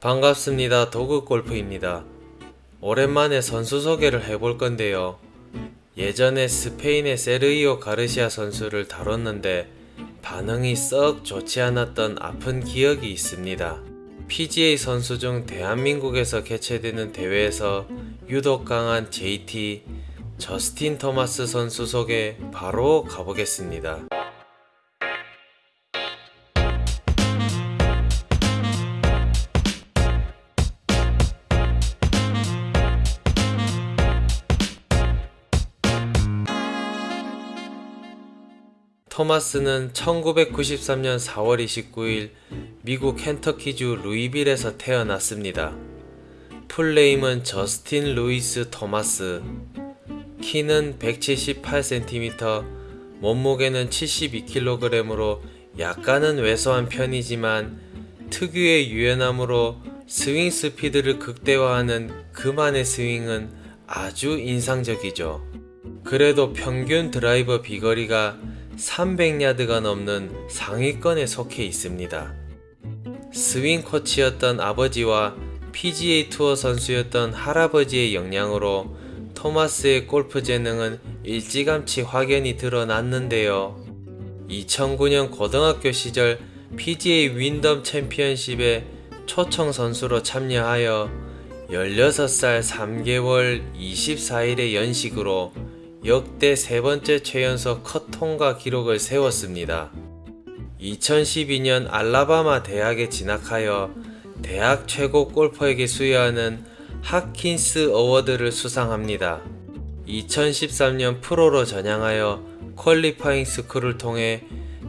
반갑습니다. 도그골프입니다. 오랜만에 선수 소개를 해볼 건데요. 예전에 스페인의 세르이오 가르시아 선수를 다뤘는데 반응이 썩 좋지 않았던 아픈 기억이 있습니다. PGA 선수 중 대한민국에서 개최되는 대회에서 유독 강한 JT 저스틴 토마스 선수 소개 바로 가보겠습니다. 토마스는 1993년 4월 29일 미국 켄터키주 루이빌에서 태어났습니다. full name은 저스틴 루이스 토마스 키는 178cm 몸무게는 72kg으로 약간은 왜소한 편이지만 특유의 유연함으로 스윙 스피드를 극대화하는 그만의 스윙은 아주 인상적이죠. 그래도 평균 드라이버 비거리가 300야드가 넘는 상위권에 속해 있습니다. 스윙 코치였던 아버지와 PGA 투어 선수였던 할아버지의 영향으로 토마스의 골프 재능은 일찌감치 확연히 드러났는데요. 2009년 고등학교 시절 PGA 윈덤 챔피언십에 초청 선수로 참여하여 16살 3개월 24일의 연식으로 역대 세 번째 최연소 컷 통과 기록을 세웠습니다. 2012년 알라바마 대학에 진학하여 대학 최고 골퍼에게 수여하는 Haskins Award를 수상합니다. 2013년 프로로 전향하여 Qualifying School을 통해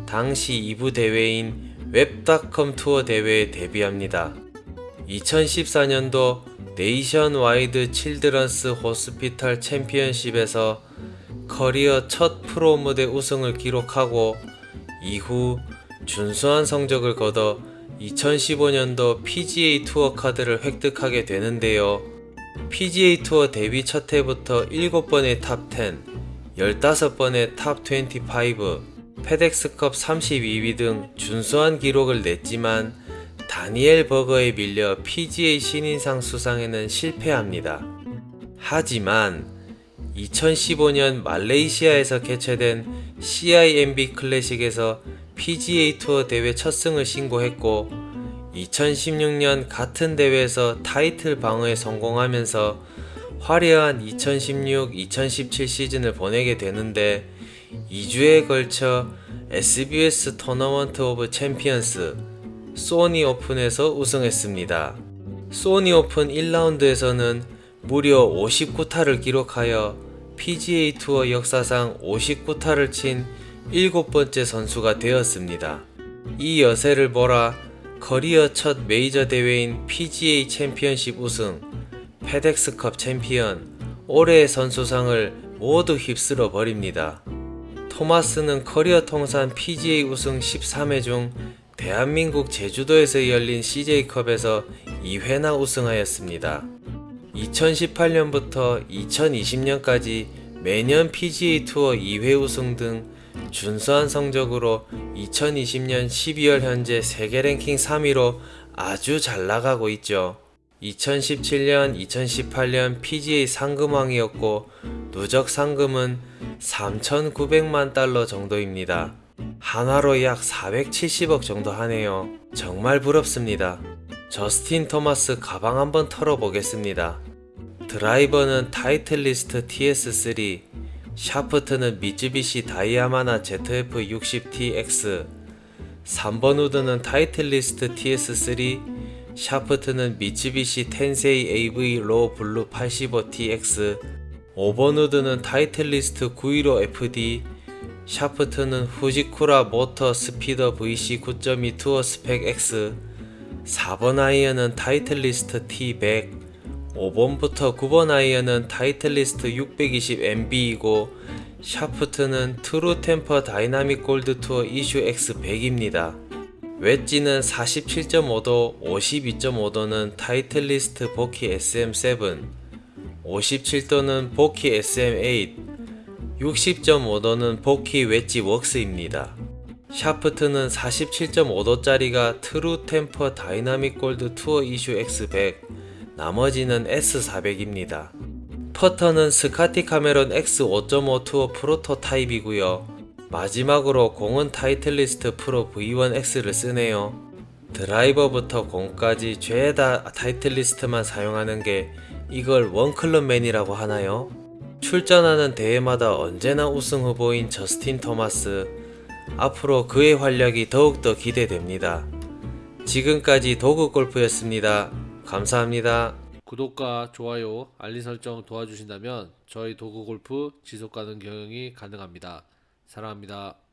당시 2부 대회인 Web.com Tour 대회에 데뷔합니다. 2014년도 Nationwide Children's Hospital Championship에서 커리어 첫 프로 무대 우승을 기록하고 이후 준수한 성적을 거둬 2015년도 PGA 투어 카드를 획득하게 되는데요. PGA 투어 데뷔 첫 해부터 7번의 top 10, 15번의 top 25, FedEx Cup 32위 등 준수한 기록을 냈지만 다니엘 버거에 밀려 PGA 신인상 수상에는 실패합니다. 하지만 2015년 말레이시아에서 개최된 CIMB 클래식에서 PGA 투어 대회 첫 승을 신고했고 2016년 같은 대회에서 타이틀 방어에 성공하면서 화려한 2016-2017 시즌을 보내게 되는데 2주에 걸쳐 SBS Tournament of Champions Sony Open에서 우승했습니다. Sony Open 1라운드에서는 무려 59타를 기록하여 PGA 투어 역사상 59타를 친 일곱 번째 선수가 되었습니다. 이 여세를 몰아 커리어 첫 메이저 대회인 PGA 챔피언십 우승, FedEx Cup 챔피언, 올해의 선수상을 모두 휩쓸어 버립니다. 토마스는 커리어 통산 PGA 우승 13회 중 대한민국 제주도에서 열린 CJ컵에서 2회나 우승하였습니다. 2018년부터 2020년까지 매년 PGA 투어 2회 우승 등 준수한 성적으로 2020년 12월 현재 세계 랭킹 3위로 아주 잘 나가고 있죠. 2017년, 2018년 PGA 상금왕이었고 누적 상금은 3,900만 달러 정도입니다. 한화로 약 470억 정도 하네요. 정말 부럽습니다. 저스틴 토마스 가방 한번 털어보겠습니다. 드라이버는 Titleist TS3, 샤프트는 Mitsubishi Diamana ZF-60TX 3번 우드는 Titleist TS3 샤프트는 Mitsubishi Tensei AV Raw Blue 85TX 5번 우드는 Titleist 915FD 샤프트는 Fujikura Motore Speeder VC 9.2 Tour Spec X 4번 아이언은 Titleist T100 5번부터 9번 아이언은 Titleist 620MB이고 샤프트는 True Temper Dynamic Gold Tour Issue X100입니다. 웨지는 47.5도, 52.5도는 Titleist Vokey SM7, 57도는 Vokey SM8, 60.5도는 Vokey WedgeWorks입니다. 샤프트는 47.5도짜리가 True Temper Dynamic Gold Tour Issue X100, 나머지는 S400입니다. 퍼터는 Scotty Cameron X5.5 Tour Prototype이고요. 마지막으로 공은 Titleist Pro V1X를 쓰네요. 드라이버부터 공까지 죄다 Titleist만 사용하는 게 이걸 원클럽맨이라고 하나요? 출전하는 대회마다 언제나 우승 후보인 저스틴 토마스. 앞으로 그의 활약이 더욱더 기대됩니다. 지금까지 도구 골프였습니다. 감사합니다. 구독과 좋아요, 알림 설정 도와주신다면 저희 도구 골프 지속 가능 경영이 가능합니다. 사랑합니다.